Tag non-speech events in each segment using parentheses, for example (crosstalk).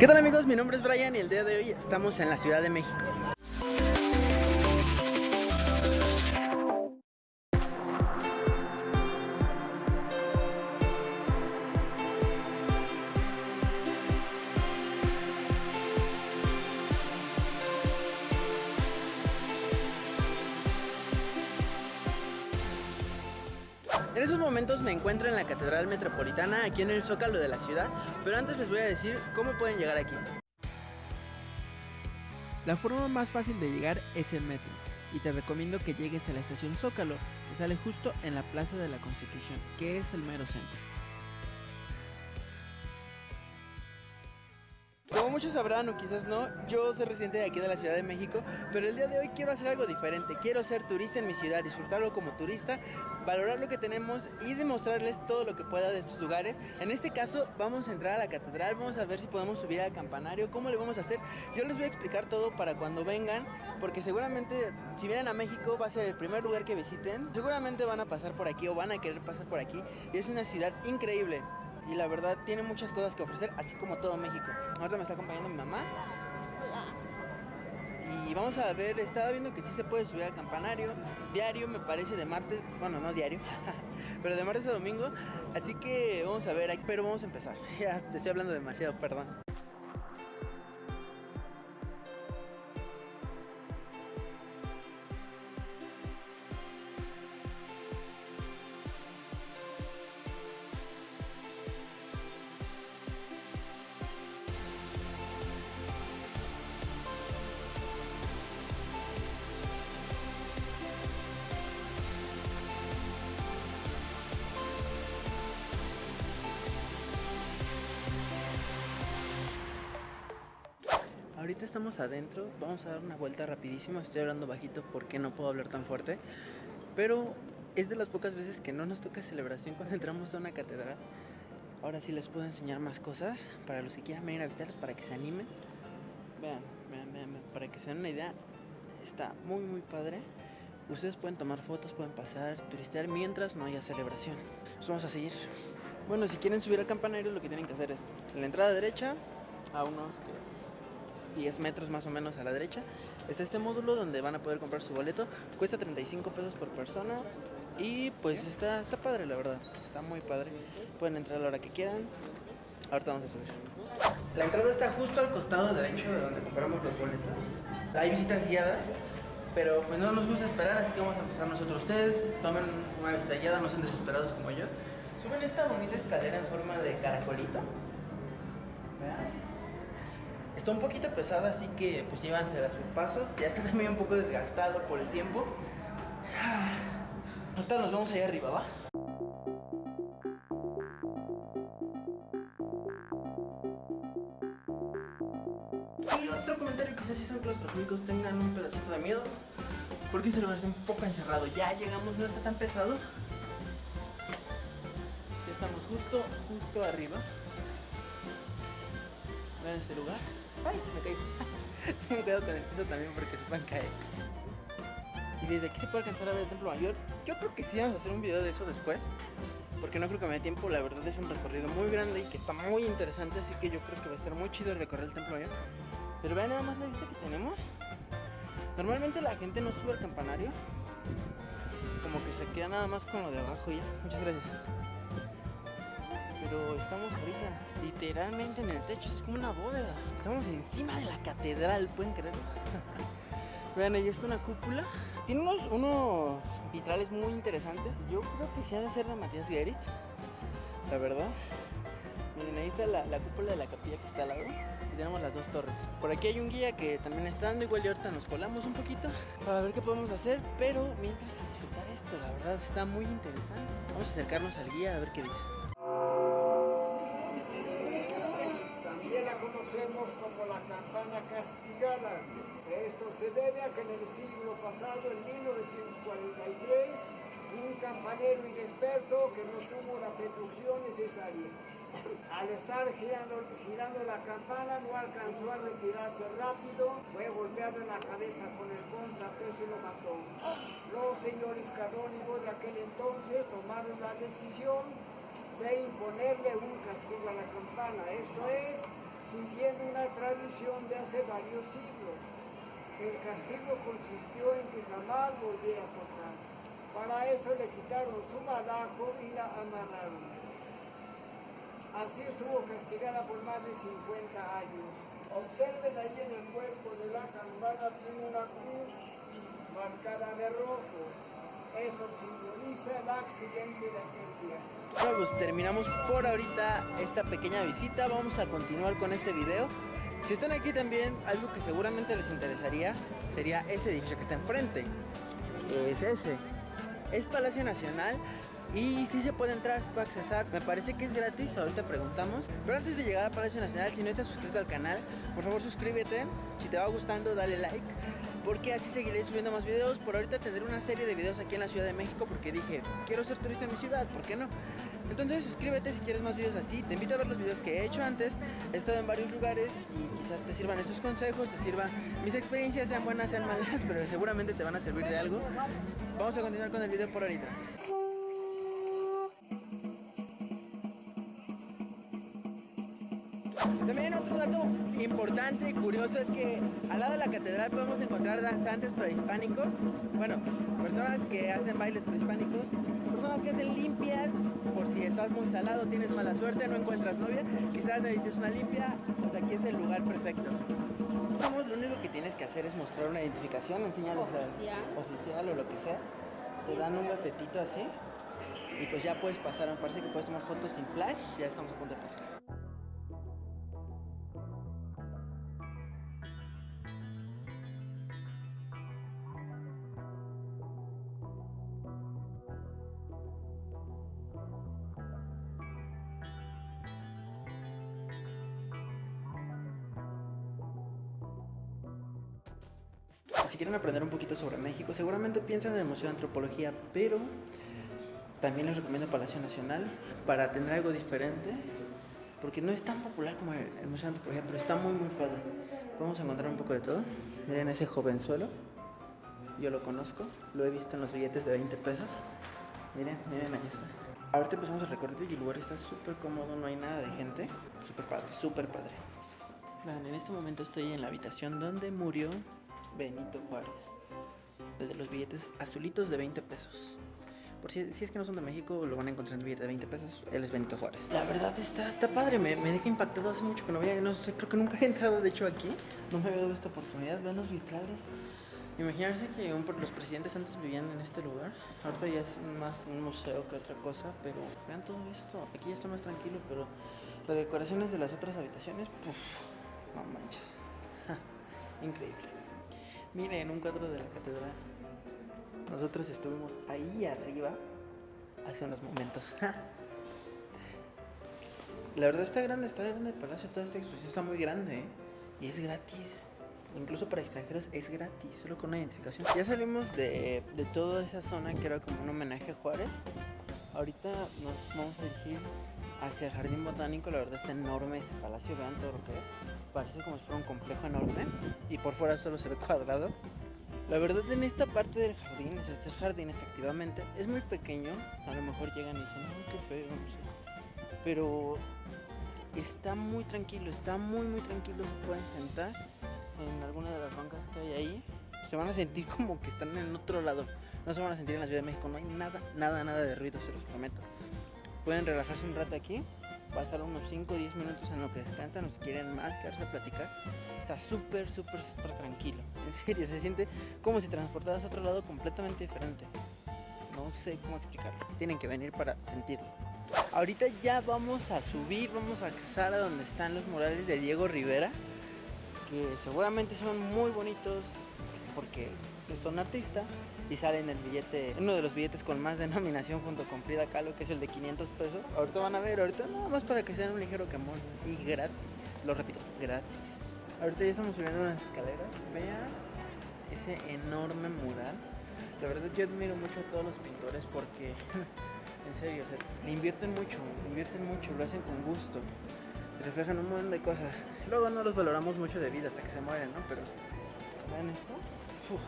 ¿Qué tal amigos? Mi nombre es Brian y el día de hoy estamos en la Ciudad de México. En esos momentos me encuentro en la Catedral Metropolitana, aquí en el Zócalo de la ciudad, pero antes les voy a decir cómo pueden llegar aquí. La forma más fácil de llegar es el metro, y te recomiendo que llegues a la estación Zócalo, que sale justo en la Plaza de la Constitución, que es el mero centro. Muchos sabrán o quizás no, yo soy residente de aquí de la Ciudad de México, pero el día de hoy quiero hacer algo diferente. Quiero ser turista en mi ciudad, disfrutarlo como turista, valorar lo que tenemos y demostrarles todo lo que pueda de estos lugares. En este caso vamos a entrar a la catedral, vamos a ver si podemos subir al campanario, cómo le vamos a hacer. Yo les voy a explicar todo para cuando vengan, porque seguramente si vienen a México va a ser el primer lugar que visiten. Seguramente van a pasar por aquí o van a querer pasar por aquí y es una ciudad increíble y la verdad tiene muchas cosas que ofrecer, así como todo México. Ahorita me está acompañando mi mamá. Y vamos a ver, estaba viendo que sí se puede subir al campanario. Diario me parece de martes, bueno, no diario, (laughs) pero de martes a domingo. Así que vamos a ver, pero vamos a empezar. (laughs) Ya te estoy hablando demasiado, perdón. Estamos adentro, vamos a dar una vuelta rapidísimo, estoy hablando bajito porque no puedo hablar tan fuerte, pero es de las pocas veces que no nos toca celebración cuando entramos a una catedral. Ahora sí les puedo enseñar más cosas para los que quieran venir a visitarlos, para que se animen. Vean, vean, vean, vean, para que se den una idea, está muy muy padre. Ustedes pueden tomar fotos, pueden pasar, turistear mientras no haya celebración. Vamos a seguir. Bueno, si quieren subir al campanario lo que tienen que hacer es en la entrada derecha, a unos 10 metros más o menos a la derecha, está este módulo donde van a poder comprar su boleto. Cuesta 35 pesos por persona y pues está, está padre la verdad, está muy padre. Pueden entrar a la hora que quieran. Ahorita vamos a subir. La entrada está justo al costado derecho de donde compramos los boletos. Hay visitas guiadas, pero pues no nos gusta esperar, así que vamos a empezar nosotros. Ustedes tomen una visita guiada, no sean desesperados como yo. Suben esta bonita escalera en forma de caracolito. Vean. Está un poquito pesada, así que pues llévansela a su paso. Ya está (laughs) también un poco desgastado por el tiempo. Ahorita nos vamos allá arriba, ¿va? Y otro comentario, quizás si son claustrofóbicos tengan un pedacito de miedo. Porque se lo hace un poco encerrado. Ya llegamos, no está tan pesado. Ya estamos justo, justo arriba. Vean este lugar. Ay, me caigo. (laughs) Tengo cuidado con el piso también porque se pueden caer. Y desde aquí se puede alcanzar a ver el templo mayor. Yo creo que sí vamos a hacer un video de eso después. Porque no creo que me dé tiempo. La verdad es un recorrido muy grande y que está muy interesante. Así que yo creo que va a estar muy chido recorrer el templo mayor. Pero vean nada más la vista que tenemos. Normalmente la gente no sube al campanario. Como que se queda nada más con lo de abajo ya. Muchas gracias pero estamos ahorita literalmente en el techo, es como una bóveda. Estamos encima de la catedral, ¿pueden creerlo? (laughs) Vean, ahí está una cúpula. Tiene unos, vitrales muy interesantes. Yo creo que sí ha de ser de Matías Geritz, la verdad. Miren, ahí está la, la, cúpula de la capilla que está al lado. Y tenemos las dos torres. Por aquí hay un guía que también está dando. Igual y ahorita nos colamos un poquito para ver qué podemos hacer. Pero mientras a disfrutar esto, la verdad está muy interesante. Vamos a acercarnos al guía a ver qué dice. Conocemos como la campana castigada. Esto se debe a que en el siglo pasado, en 1943, un campanero inexperto que no tuvo la precaución necesaria. Al estar girando, girando la campana no alcanzó a retirarse rápido, fue golpeado en la cabeza con el contrapeso y lo mató. Los señores canónigos de aquel entonces tomaron la decisión de imponerle un castigo a la campana, esto es, siguiendo una tradición de hace varios siglos. El castigo consistió en que jamás volviera a tocar. Para eso le quitaron su madajo y la amarraron. Así estuvo castigada por más de 50 años. Observen ahí en el cuerpo de la campana tiene una cruz marcada de rojo. Eso simboliza el accidente de aquel día. Bueno, pues terminamos por ahorita esta pequeña visita. Vamos a continuar con este video. Si están aquí también, algo que seguramente les interesaría sería ese edificio que está enfrente. Es ese. Es Palacio Nacional. Y si se puede entrar, se puede accesar. Me parece que es gratis, ahorita preguntamos. Pero antes de llegar a Palacio Nacional, si no estás suscrito al canal, por favor suscríbete. Si te va gustando, dale like. Porque así seguiré subiendo más videos. Por ahorita tendré una serie de videos aquí en la Ciudad de México. Porque dije, quiero ser turista en mi ciudad, ¿por qué no? Entonces suscríbete si quieres más videos así. Te invito a ver los videos que he hecho antes. He estado en varios lugares y quizás te sirvan estos consejos, te sirvan mis experiencias, sean buenas, sean malas, (laughs) pero seguramente te van a servir de algo. Vamos a continuar con el video por ahorita. Importante y curioso es que al lado de la catedral podemos encontrar danzantes prehispánicos, bueno, personas que hacen bailes prehispánicos, personas que hacen limpias, por si estás muy salado, tienes mala suerte, no encuentras novia, quizás necesites una limpia, pues aquí es el lugar perfecto. Vamos, lo único que tienes que hacer es mostrar una identificación, enseñarles Oficial. al oficial o lo que sea, te dan un gafetito así y pues ya puedes pasar, me parece que puedes tomar fotos sin flash, ya estamos a punto de pasar. Si quieren aprender un poquito sobre México, seguramente piensan en el Museo de Antropología, pero también les recomiendo Palacio Nacional para tener algo diferente, porque no es tan popular como el, Museo de Antropología, pero está muy, muy padre. Podemos encontrar un poco de todo. Miren ese jovenzuelo, yo lo conozco, lo he visto en los billetes de 20 pesos. Miren, miren, ahí está. Ahorita empezamos el recorrido y el lugar está súper cómodo, no hay nada de gente. Súper padre, súper padre. Vean, en este momento estoy en la habitación donde murió Benito Juárez. El de los billetes azulitos de 20 pesos. Por si, es que no son de México, lo van a encontrar en el billete de 20 pesos. Él es Benito Juárez. La verdad está, está padre, me, me deja impactado hace mucho que no veía. No sé, creo que nunca he entrado de hecho aquí. No me había dado esta oportunidad. Vean los vitrales. Imaginarse que un- los presidentes antes vivían en este lugar. Ahorita ya es más un museo que otra cosa, pero vean todo esto. Aquí ya está más tranquilo, pero las decoraciones de las otras habitaciones, puff, no manches. (laughs) Increíble. Miren, un cuadro de la catedral. Nosotros estuvimos ahí arriba hace unos momentos. (laughs) La verdad está grande, está grande el palacio, toda esta exposición está muy grande ¿eh? y es gratis. Incluso para extranjeros es gratis, solo con una identificación. Ya salimos de, de toda esa zona que era como un homenaje a Juárez. Ahorita nos vamos a dirigir hacia el jardín botánico. La verdad está enorme este palacio, vean todo lo que es. Parece como si fuera un complejo enorme y por fuera solo se ve (laughs) cuadrado. La verdad en esta parte del jardín, es este jardín efectivamente, es muy pequeño. A lo mejor llegan y dicen, ay, qué feo, no sé. Pero está muy tranquilo, está muy muy tranquilo. Se pueden sentar en alguna de las bancas que hay ahí. Se van a sentir (laughs) como que están en otro lado. No se van a sentir en la Ciudad de México. No hay nada, nada, nada de ruido, se los prometo. Pueden relajarse un rato aquí, pasar unos 5 o 10 minutos en lo que descansan o si quieren más, quedarse a platicar. Está súper, súper, súper tranquilo. (laughs) En serio, se siente como si transportaras a otro lado completamente diferente. No sé cómo explicarlo. Tienen que venir para sentirlo. Ahorita ya vamos a subir, vamos a accesar a donde están los murales de Diego Rivera, que seguramente son muy bonitos porque es un artista y sale en el billete, uno de los billetes con más (laughs) denominación junto con Frida Kahlo, que es el de 500 pesos. Ahorita van a ver, ahorita nada más para que sean un ligero quemón y gratis, lo repito, gratis. Ahorita ya estamos subiendo unas escaleras, vean ese enorme mural. La verdad yo admiro mucho a todos los pintores porque (laughs) en serio, le invierten mucho, invierten mucho, lo hacen con gusto. Reflejan un montón de cosas. Luego no los valoramos mucho de vida hasta que se mueren, ¿no? Pero vean esto. Uf.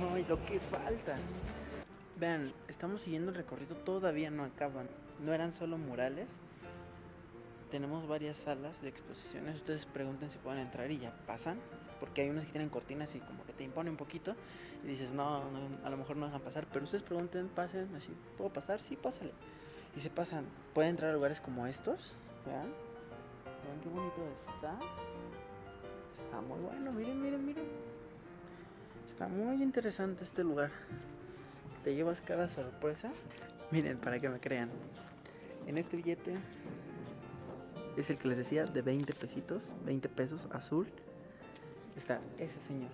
Ay, lo que falta. Vean, estamos siguiendo el recorrido, todavía no acaban. No eran solo murales. tenemos varias salas de exposiciones. Ustedes pregunten si pueden entrar y ya pasan. Porque hay unas que tienen cortinas y como que te impone un poquito. Y dices, no, no, a lo mejor no dejan pasar. Pero ustedes pregunten, pasen, así, ¿puedo pasar? Sí, pásale. Y se pasan. Pueden entrar a lugares como estos. Vean. Vean qué bonito está. Está muy bueno, miren, miren, miren. Está muy interesante este lugar. Te llevas cada sorpresa. Miren, para que me crean. En este billete es el que les decía de 20 pesitos, 20 pesos azul. Está ese señor.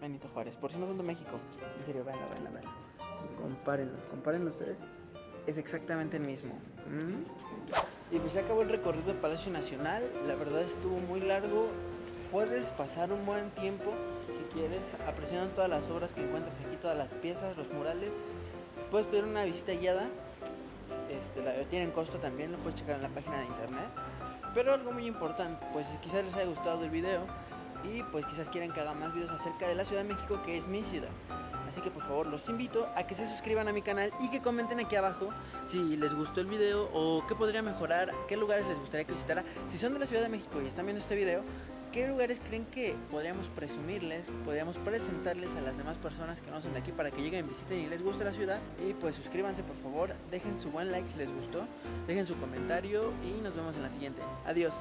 Benito Juárez. Por si no son de México. En serio, veanlo, veanlo, veanlo. Compárenlo, compárenlo ustedes. Es exactamente el mismo. ¿Mm? Y pues ya acabó el recorrido del Palacio Nacional. La verdad estuvo muy largo. Puedes pasar un buen tiempo quieres apreciando todas las obras que encuentras aquí, todas las piezas, los murales. Puedes pedir una visita guiada este, la, tienen costo también, lo puedes checar en la página de internet. Pero algo muy importante, pues quizás les haya gustado el video y pues quizás quieran que haga más videos acerca de la Ciudad de México, que es mi ciudad. Así que por favor los invito a que se suscriban a mi canal y que comenten aquí abajo si les gustó el video o qué podría mejorar, qué lugares les gustaría que visitara. Si son de la Ciudad de México y están viendo este video, ¿Qué lugares creen que podríamos presumirles, podríamos presentarles a las demás personas que no son de aquí para que lleguen, visiten y les guste la ciudad? Y pues suscríbanse por favor, dejen su buen like si les gustó, dejen su comentario y nos vemos en la siguiente. Adiós.